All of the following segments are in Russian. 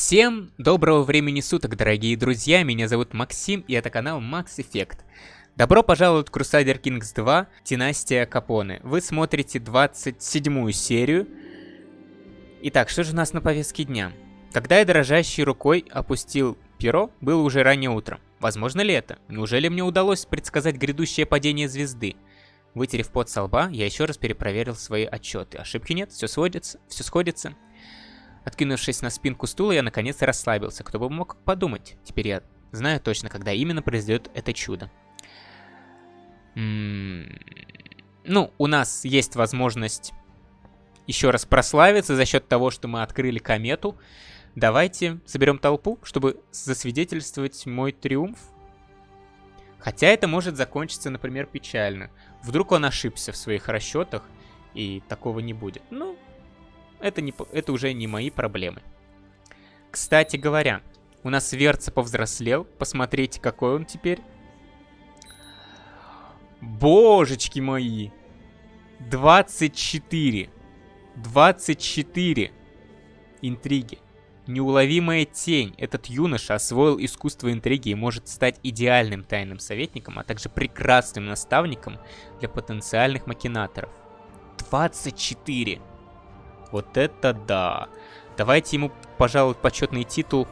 Всем доброго времени суток, дорогие друзья, меня зовут Максим, и это канал Max Effect. Добро пожаловать в Crusader Kings 2 Династия Капоне. Вы смотрите 27 серию. Итак, что же у нас на повестке дня? Когда я дрожащей рукой опустил перо, было уже раннее утро. Возможно ли это? Неужели мне удалось предсказать грядущее падение звезды? Вытерев пот со лба, я еще раз перепроверил свои отчеты. Ошибки нет, все сводится, все сходится. Откинувшись на спинку стула, я наконец расслабился. Кто бы мог подумать. Теперь я знаю точно, когда именно произойдет это чудо. М -м ну, у нас есть возможность еще раз прославиться за счет того, что мы открыли комету. Давайте соберем толпу, чтобы засвидетельствовать мой триумф. Хотя это может закончиться, например, печально. Вдруг он ошибся в своих расчетах, и такого не будет. Ну, это, не, это уже не мои проблемы. Кстати говоря, у нас Верца повзрослел. Посмотрите, какой он теперь. Божечки мои. 24. 24. Интриги. Неуловимая тень. Этот юноша освоил искусство интриги и может стать идеальным тайным советником, а также прекрасным наставником для потенциальных макинаторов. 24. Вот это да. Давайте ему, пожалуй, почетный титул.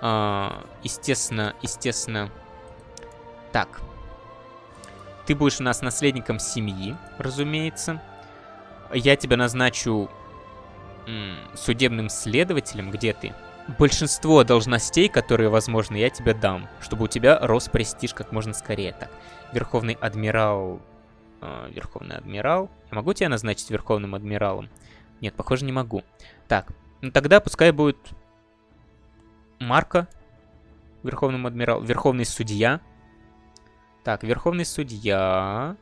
А, естественно, естественно. Так. Ты будешь у нас наследником семьи, разумеется. Я тебя назначу судебным следователем. Где ты? Большинство должностей, которые возможно, я тебе дам, чтобы у тебя рос престиж как можно скорее. Так, Верховный Адмирал... Э, Верховный Адмирал. Я могу тебя назначить Верховным Адмиралом? Нет, похоже, не могу. Так, ну тогда пускай будет Марка, Верховным Адмирал, Верховный Судья. Так, Верховный Судья...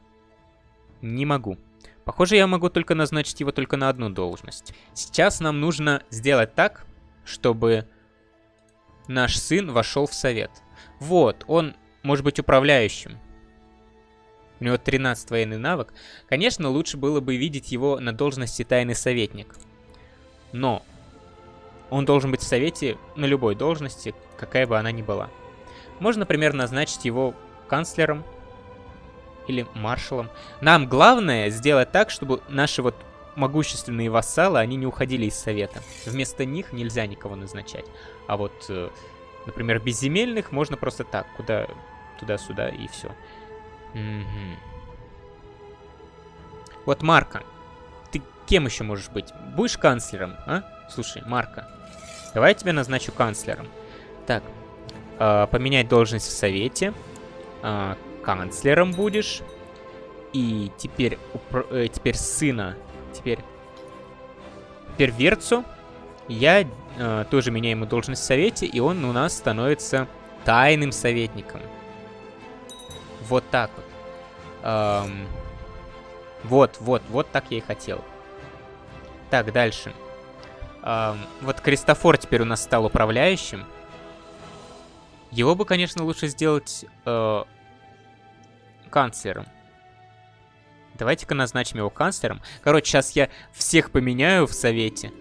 Не могу. Похоже, я могу только назначить его только на одну должность. Сейчас нам нужно сделать так, чтобы наш сын вошел в совет. Вот, он может быть управляющим. У него 13 военный навык. Конечно, лучше было бы видеть его на должности тайный советник. Но он должен быть в совете на любой должности, какая бы она ни была. Можно, например, назначить его канцлером или маршалом. Нам главное сделать так, чтобы наши вот могущественные вассалы, они не уходили из совета. Вместо них нельзя никого назначать. А вот, э, например, безземельных можно просто так, куда туда-сюда и все. Угу. Вот Марка. Ты кем еще можешь быть? Будешь канцлером, а? Слушай, Марка. Давай я тебя назначу канцлером. Так. Э, поменять должность в совете. Э, канцлером будешь. И теперь, э, теперь сына. Теперь перверцу. Я э, тоже меняю ему должность в совете. И он у нас становится тайным советником. Вот так вот. Эм, вот, вот, вот так я и хотел. Так, дальше. Эм, вот Кристофор теперь у нас стал управляющим. Его бы, конечно, лучше сделать э, канцлером. Давайте-ка назначим его канцлером. Короче, сейчас я всех поменяю в совете.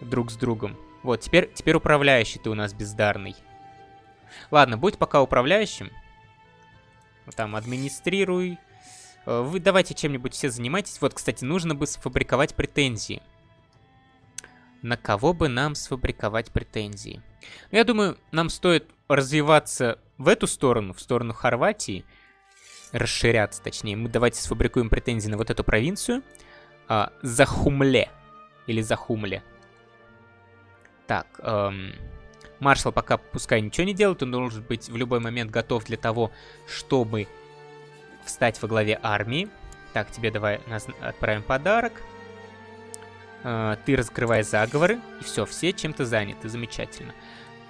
Друг с другом. Вот, теперь, теперь управляющий ты у нас бездарный. Ладно, будь пока управляющим. Там, администрируй. Э, вы давайте чем-нибудь все занимайтесь. Вот, кстати, нужно бы сфабриковать претензии. На кого бы нам сфабриковать претензии? Ну, я думаю, нам стоит развиваться в эту сторону, в сторону Хорватии. Расширяться, точнее. Мы давайте сфабрикуем претензии на вот эту провинцию. А, Захумле. Или Захумле. Так, эм... Маршал пока пускай ничего не делает, он должен быть в любой момент готов для того, чтобы встать во главе армии. Так, тебе давай отправим подарок. Uh, ты раскрывай заговоры. И все, все чем-то заняты. Замечательно.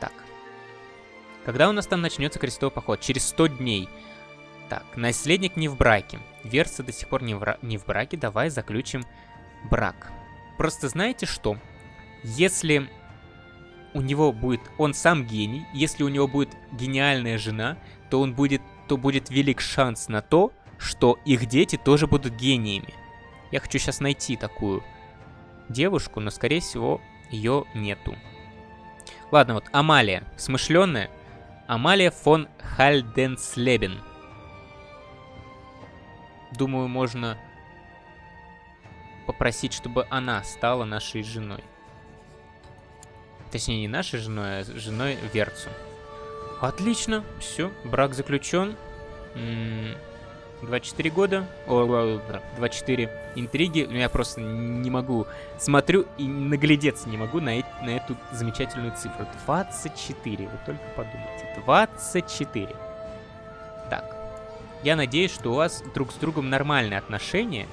Так. Когда у нас там начнется крестовый поход? Через 100 дней. Так, наследник не в браке. Верса до сих пор не в, не в браке. Давай заключим брак. Просто знаете что? Если у него будет, он сам гений, если у него будет гениальная жена, то он будет, то будет велик шанс на то, что их дети тоже будут гениями. Я хочу сейчас найти такую девушку, но скорее всего ее нету. Ладно, вот Амалия, смышленная. Амалия фон Хальденслебен. Думаю, можно попросить, чтобы она стала нашей женой. Точнее, не нашей женой, а женой Верцу. Отлично, все, брак заключен. 24 года, о, 24 интриги, ну, я просто не могу, смотрю и наглядеться не могу на, на эту замечательную цифру. 24, вы только подумайте, 24. Так, я надеюсь, что у вас друг с другом нормальные отношения,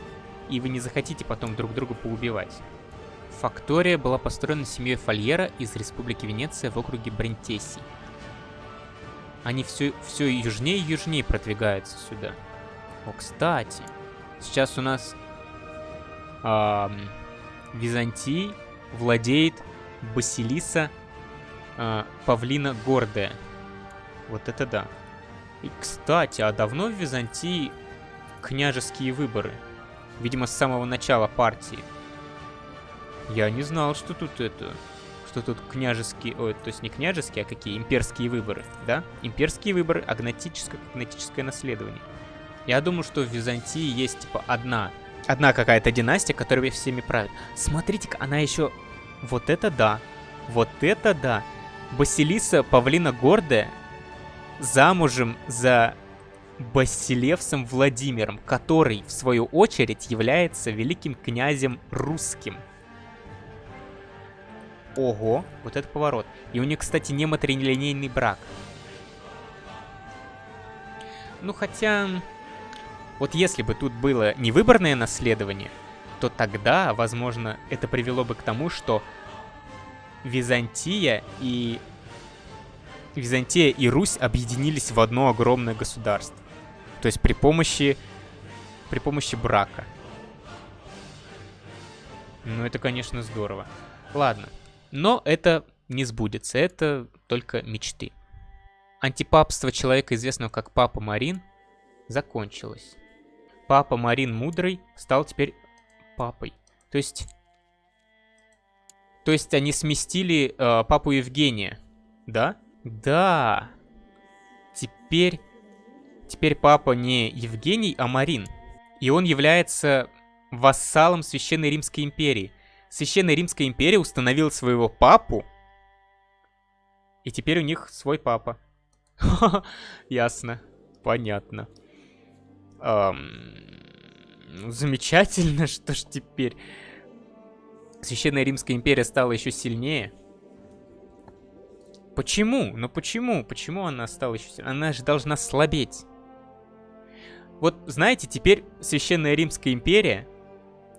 и вы не захотите потом друг друга поубивать. Фактория была построена семьей Фольера из Республики Венеция в округе Брентеси. Они все, все южнее и южнее продвигаются сюда. О, кстати, сейчас у нас эм, Византий владеет Басилиса э, Павлина Гордая. Вот это да. И, кстати, а давно в Византии княжеские выборы? Видимо, с самого начала партии. Я не знал, что тут это... Что тут княжеские... Ой, то есть не княжеские, а какие? Имперские выборы, да? Имперские выборы, агнотическое, агнотическое наследование. Я думаю, что в Византии есть, типа, одна, одна какая-то династия, которая всеми правит. Смотрите-ка, она еще... Вот это да. Вот это да. Басилиса Павлина Гордая замужем за Басилевсом Владимиром, который, в свою очередь, является великим князем русским. Ого, вот это поворот. И у них, кстати, не матрилинейный брак. Ну, хотя... Вот если бы тут было невыборное наследование, то тогда, возможно, это привело бы к тому, что Византия и... Византия и Русь объединились в одно огромное государство. То есть при помощи... При помощи брака. Ну, это, конечно, здорово. Ладно. Но это не сбудется. Это только мечты. Антипапство человека, известного как Папа Марин, закончилось. Папа Марин Мудрый стал теперь папой. То есть... То есть они сместили э, папу Евгения, да? Да. Теперь... Теперь папа не Евгений, а Марин. И он является вассалом Священной Римской империи. Священная Римская империя установила своего папу, и теперь у них свой папа. Ясно. Понятно. Ну, замечательно, что ж теперь Священная Римская империя стала еще сильнее. Почему? Ну почему? Почему она стала еще сильнее? Она же должна слабеть. Вот, знаете, теперь Священная Римская империя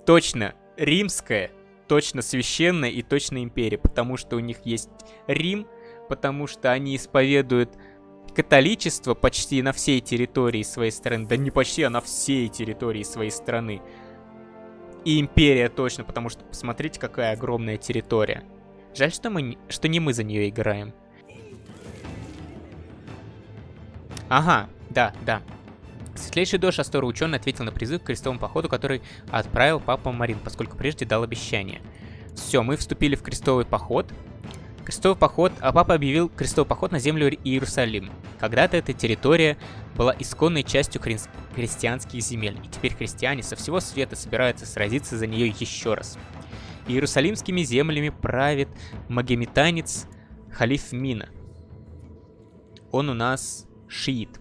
точно римская, точно священная и точно империя, потому что у них есть Рим, потому что они исповедуют католичество почти на всей территории своей страны. Да не почти, а на всей территории своей страны. И империя точно, потому что посмотрите, какая огромная территория. Жаль, что, мы, что не мы за нее играем. Ага, да, да. Светлейший дождь Астора ученый ответил на призыв к крестовому походу, который отправил папа Марин, поскольку прежде дал обещание. Все, мы вступили в крестовый поход. Крестовый поход, а папа объявил крестовый поход на землю Иерусалим. Когда-то эта территория была исконной частью хри христианских земель, и теперь христиане со всего света собираются сразиться за нее еще раз. Иерусалимскими землями правит магометанец Халиф Мина. Он у нас шиит.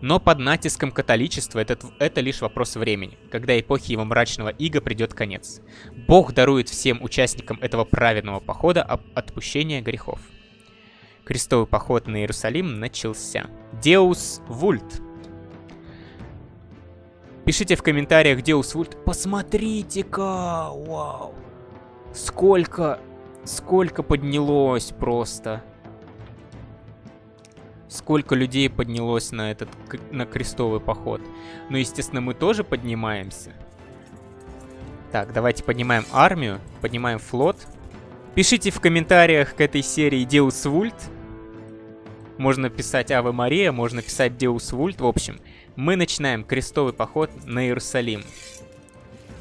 Но под натиском католичества это, это лишь вопрос времени, когда эпохи его мрачного ига придет конец. Бог дарует всем участникам этого праведного похода отпущение грехов. Крестовый поход на Иерусалим начался. Деус Вульт. Пишите в комментариях Деус Вульт. Посмотрите-ка! Вау! Сколько... Сколько поднялось просто сколько людей поднялось на этот на крестовый поход. Ну, естественно, мы тоже поднимаемся. Так, давайте поднимаем армию, поднимаем флот. Пишите в комментариях к этой серии Deus Vult. Можно писать Ава Мария, можно писать Deus Vult. В общем, мы начинаем крестовый поход на Иерусалим.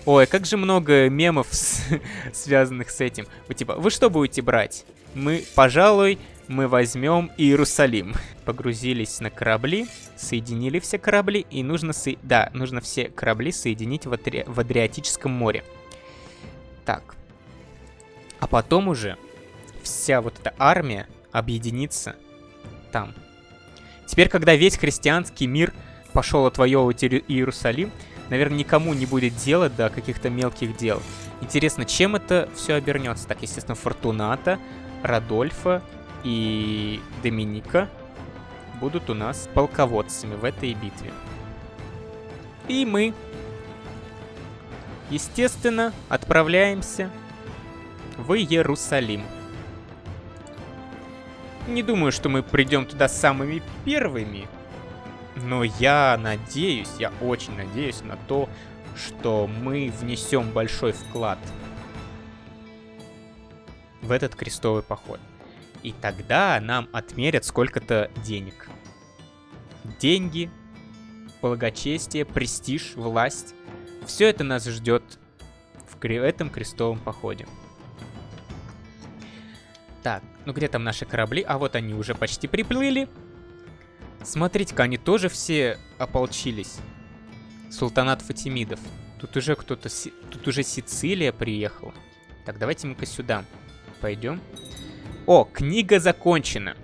Ой, как же много мемов, связанных с этим. Вы типа, вы что будете брать? Мы, пожалуй, мы возьмем Иерусалим. Погрузились на корабли, соединили все корабли, и нужно, со... да, нужно все корабли соединить в, Адри... в Адриатическом море. Так. А потом уже вся вот эта армия объединится там. Теперь, когда весь христианский мир пошел отвоевывать Иерусалим, наверное, никому не будет дела до каких-то мелких дел. Интересно, чем это все обернется? Так, естественно, Фортуната, Радольфа и Доминика будут у нас полководцами в этой битве. И мы, естественно, отправляемся в Иерусалим. Не думаю, что мы придем туда самыми первыми, но я надеюсь, я очень надеюсь на то, что мы внесем большой вклад в этот крестовый поход. И тогда нам отмерят сколько-то денег. Деньги, благочестие, престиж, власть. Все это нас ждет в этом крестовом походе. Так, ну где там наши корабли? А вот они уже почти приплыли. Смотрите-ка, они тоже все ополчились. Султанат Фатимидов. Тут уже кто-то... Тут уже Сицилия приехала. Так, давайте мы-ка сюда пойдем. О, книга закончена.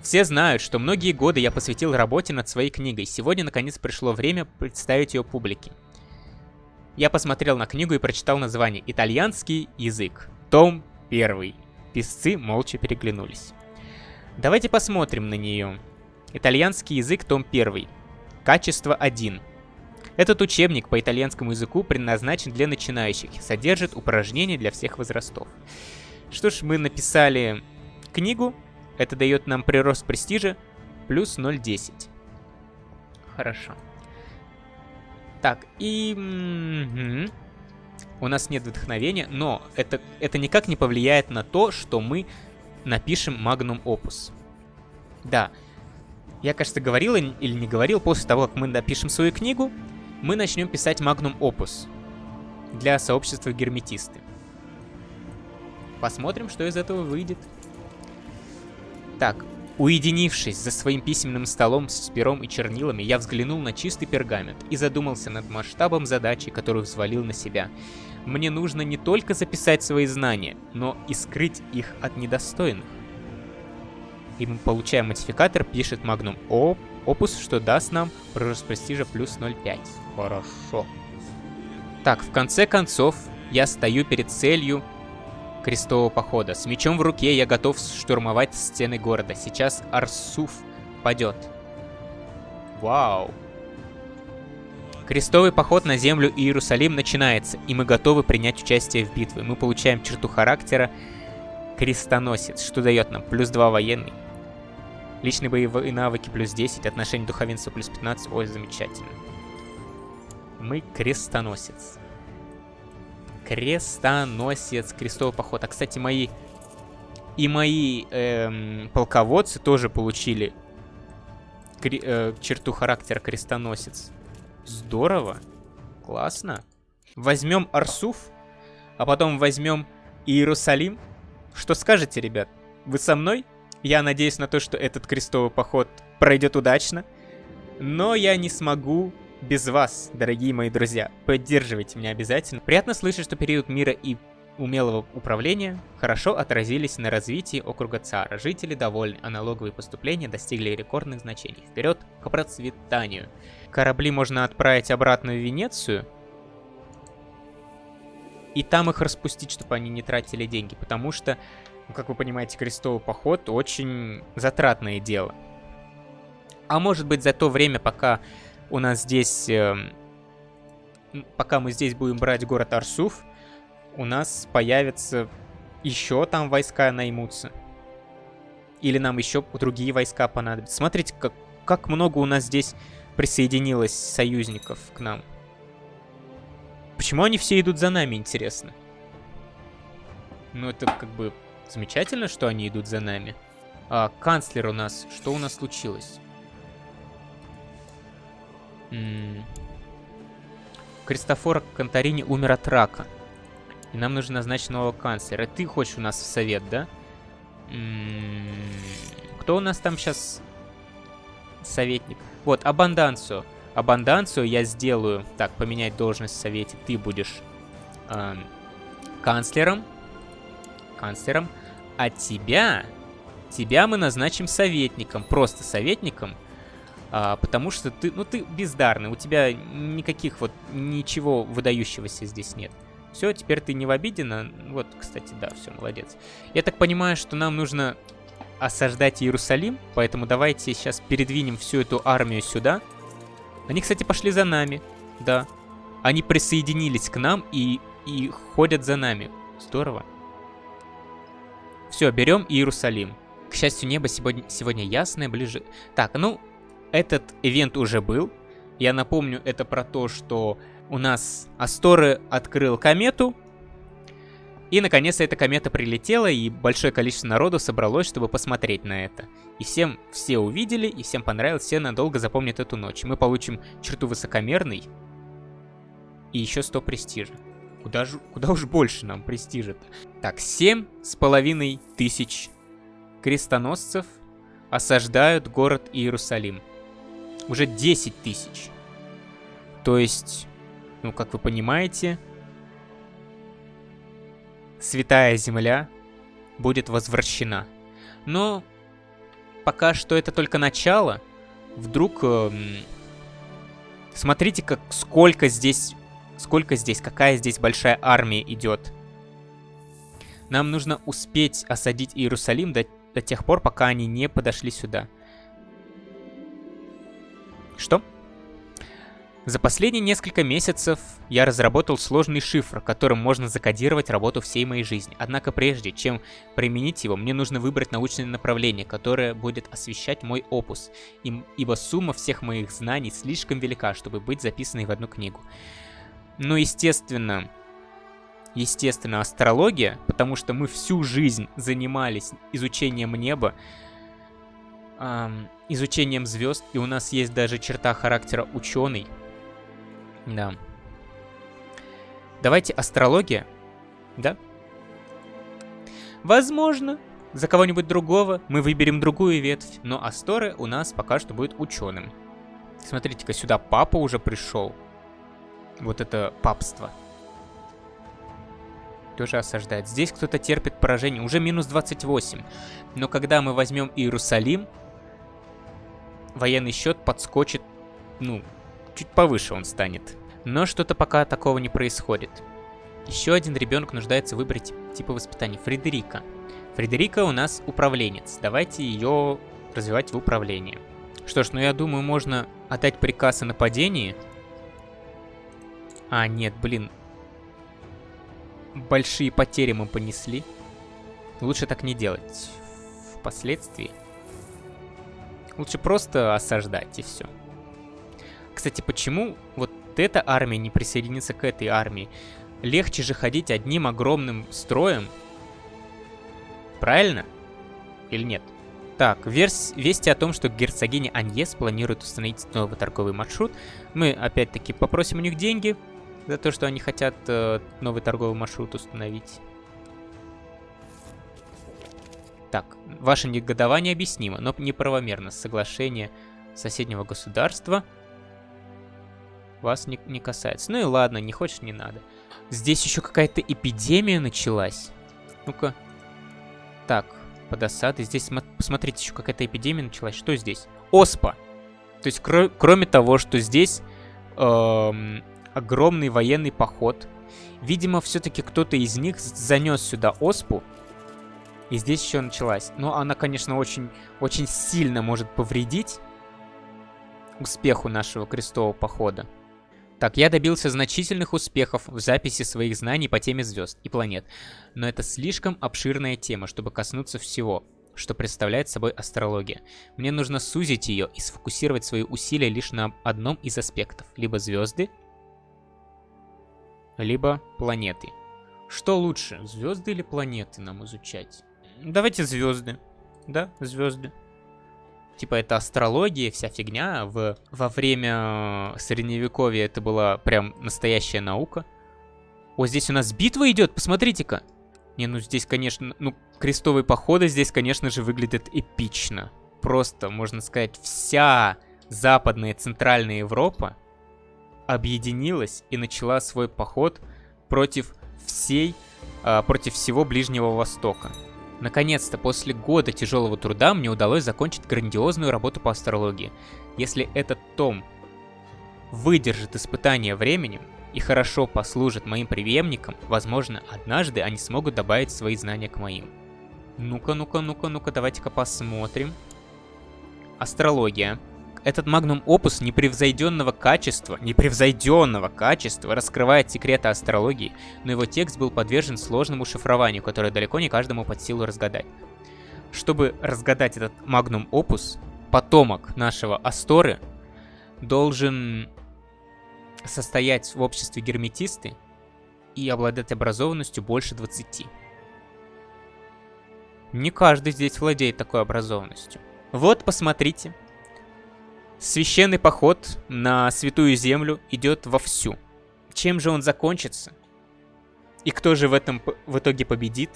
Все знают, что многие годы я посвятил работе над своей книгой. Сегодня, наконец, пришло время представить ее публике. Я посмотрел на книгу и прочитал название «Итальянский язык». Том 1. Песцы молча переглянулись. Давайте посмотрим на нее. Итальянский язык, том 1. Качество 1. Этот учебник по итальянскому языку предназначен для начинающих содержит упражнения для всех возрастов. Что ж, мы написали книгу. Это дает нам прирост престижа плюс 0,10. Хорошо. Так, и... У нас нет вдохновения, но это, это никак не повлияет на то, что мы напишем Magnum Opus. Да, я, кажется, говорил или не говорил, после того, как мы напишем свою книгу, мы начнем писать Magnum Opus для сообщества герметисты. Посмотрим, что из этого выйдет. Так, уединившись за своим письменным столом с пером и чернилами, я взглянул на чистый пергамент и задумался над масштабом задачи, которую взвалил на себя. Мне нужно не только записать свои знания, но и скрыть их от недостойных и мы получаем модификатор, пишет Magnum Opus, что даст нам прирост престижа плюс 0,5. Хорошо. Так, в конце концов, я стою перед целью крестового похода. С мечом в руке я готов штурмовать стены города. Сейчас Арсуф падет. Вау. Крестовый поход на землю Иерусалим начинается, и мы готовы принять участие в битве. Мы получаем черту характера крестоносец, что дает нам плюс 2 военный, Личные боевые навыки плюс 10, отношение духовенства плюс 15. Ой, замечательно. Мы крестоносец. Крестоносец, крестовый поход. А, кстати, мои... И мои эм, полководцы тоже получили кре э, черту характера крестоносец. Здорово. Классно. Возьмем Арсуф, а потом возьмем Иерусалим. Что скажете, ребят? Вы со мной? Я надеюсь на то, что этот крестовый поход пройдет удачно. Но я не смогу без вас, дорогие мои друзья. Поддерживайте меня обязательно. Приятно слышать, что период мира и умелого управления хорошо отразились на развитии округа ЦАРа. Жители довольны, а налоговые поступления достигли рекордных значений. Вперед к процветанию. Корабли можно отправить обратно в Венецию. И там их распустить, чтобы они не тратили деньги. Потому что ну, как вы понимаете, крестовый поход очень затратное дело. А может быть за то время, пока у нас здесь... Э, пока мы здесь будем брать город Арсуф, у нас появятся еще там войска наймутся. Или нам еще другие войска понадобятся. Смотрите, как, как много у нас здесь присоединилось союзников к нам. Почему они все идут за нами, интересно? Ну, это как бы Замечательно, что они идут за нами. А, канцлер у нас. Что у нас случилось? М -м Кристофор Конторини умер от рака. И нам нужно назначить нового канцлера. Ты хочешь у нас в совет, да? Кто у нас там сейчас советник? Вот, Абанданцию. Абанданцию я сделаю. Так, поменять должность в совете. Ты будешь эм, канцлером. Канцлером. А тебя... Тебя мы назначим советником. Просто советником. А, потому что ты, ну, ты бездарный. У тебя никаких вот, ничего выдающегося здесь нет. Все, теперь ты не в обиде на... Вот, кстати, да, все, молодец. Я так понимаю, что нам нужно осаждать Иерусалим, поэтому давайте сейчас передвинем всю эту армию сюда. Они, кстати, пошли за нами, да. Они присоединились к нам и, и ходят за нами. Здорово. Все, берем Иерусалим. К счастью, небо сегодня, сегодня ясное, ближе... Так, ну, этот ивент уже был. Я напомню, это про то, что у нас Асторы открыл комету. И, наконец, эта комета прилетела, и большое количество народу собралось, чтобы посмотреть на это. И всем все увидели, и всем понравилось, все надолго запомнят эту ночь. Мы получим черту высокомерный и еще 100 престижа. Куда, же, куда уж больше нам престижа-то? Так, семь с половиной тысяч крестоносцев осаждают город Иерусалим. Уже 10 тысяч. То есть, ну, как вы понимаете, Святая Земля будет возвращена. Но пока что это только начало. Вдруг... Э, смотрите, как сколько здесь... Сколько здесь, какая здесь большая армия идет. Нам нужно успеть осадить Иерусалим до, до тех пор, пока они не подошли сюда. Что? За последние несколько месяцев я разработал сложный шифр, которым можно закодировать работу всей моей жизни. Однако прежде, чем применить его, мне нужно выбрать научное направление, которое будет освещать мой опус, ибо сумма всех моих знаний слишком велика, чтобы быть записанной в одну книгу. Но, естественно, естественно, астрология, потому что мы всю жизнь занимались изучением неба, эм, изучением звезд, и у нас есть даже черта характера ученый, да. Давайте астрология. Да? Возможно, за кого-нибудь другого мы выберем другую ветвь, но Асторы у нас пока что будет ученым. Смотрите-ка, сюда папа уже пришел. Вот это папство. Тоже осаждает. Здесь кто-то терпит поражение. Уже минус 28. Но когда мы возьмем Иерусалим, военный счет подскочит, ну, чуть повыше он станет. Но что-то пока такого не происходит. Еще один ребенок нуждается в выборе типа воспитания. Фредерика. Фредерика у нас управленец. Давайте ее развивать в управлении. Что ж, ну я думаю, можно отдать приказ о нападении. А, нет, блин. Большие потери мы понесли. Лучше так не делать. Впоследствии. Лучше просто осаждать и все. Кстати, почему вот эта армия не присоединится к этой армии? Легче же ходить одним огромным строем. Правильно? Или нет? Так, верс... вести о том, что герцогиня Аньес планирует установить новый торговый маршрут. Мы опять-таки попросим у них деньги за то, что они хотят э, новый торговый маршрут установить. Так, ваше негодование объяснимо, но неправомерно. Соглашение соседнего государства вас не, не касается. Ну и ладно, не хочешь, не надо. Здесь еще какая-то эпидемия началась. Ну-ка. Так, под осадой. Здесь, посмотрите, еще какая-то эпидемия началась. Что здесь? Оспа. То есть, кро кроме того, что здесь эм, огромный военный поход. Видимо, все-таки кто-то из них занес сюда оспу. И здесь еще началась. Но она, конечно, очень, очень сильно может повредить успеху нашего крестового похода. Так, я добился значительных успехов в записи своих знаний по теме звезд и планет, но это слишком обширная тема, чтобы коснуться всего, что представляет собой астрология. Мне нужно сузить ее и сфокусировать свои усилия лишь на одном из аспектов, либо звезды, либо планеты. Что лучше, звезды или планеты нам изучать? Давайте звезды. Да, звезды. типа это астрология, вся фигня. В, во время средневековья это была прям настоящая наука. О, здесь у нас битва идет, посмотрите-ка. Не, ну здесь, конечно, ну, крестовые походы здесь, конечно же, выглядят эпично. Просто, можно сказать, вся западная и центральная Европа объединилась и начала свой поход против всей, э, против всего Ближнего Востока. Наконец-то, после года тяжелого труда, мне удалось закончить грандиозную работу по астрологии. Если этот том выдержит испытание временем и хорошо послужит моим преемникам, возможно, однажды они смогут добавить свои знания к моим. Ну-ка, ну-ка, ну-ка, ну-ка, давайте-ка посмотрим. Астрология. Этот магнум опус непревзойденного качества, непревзойденного качества раскрывает секреты астрологии, но его текст был подвержен сложному шифрованию, которое далеко не каждому под силу разгадать. Чтобы разгадать этот магнум опус, потомок нашего Асторы должен состоять в обществе герметисты и обладать образованностью больше 20. Не каждый здесь владеет такой образованностью. Вот, посмотрите, Священный поход на Святую Землю идет вовсю. Чем же он закончится? И кто же в этом в итоге победит?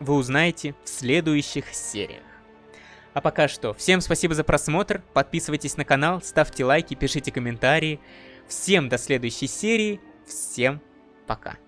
Вы узнаете в следующих сериях. А пока что, всем спасибо за просмотр, подписывайтесь на канал, ставьте лайки, пишите комментарии. Всем до следующей серии, всем пока.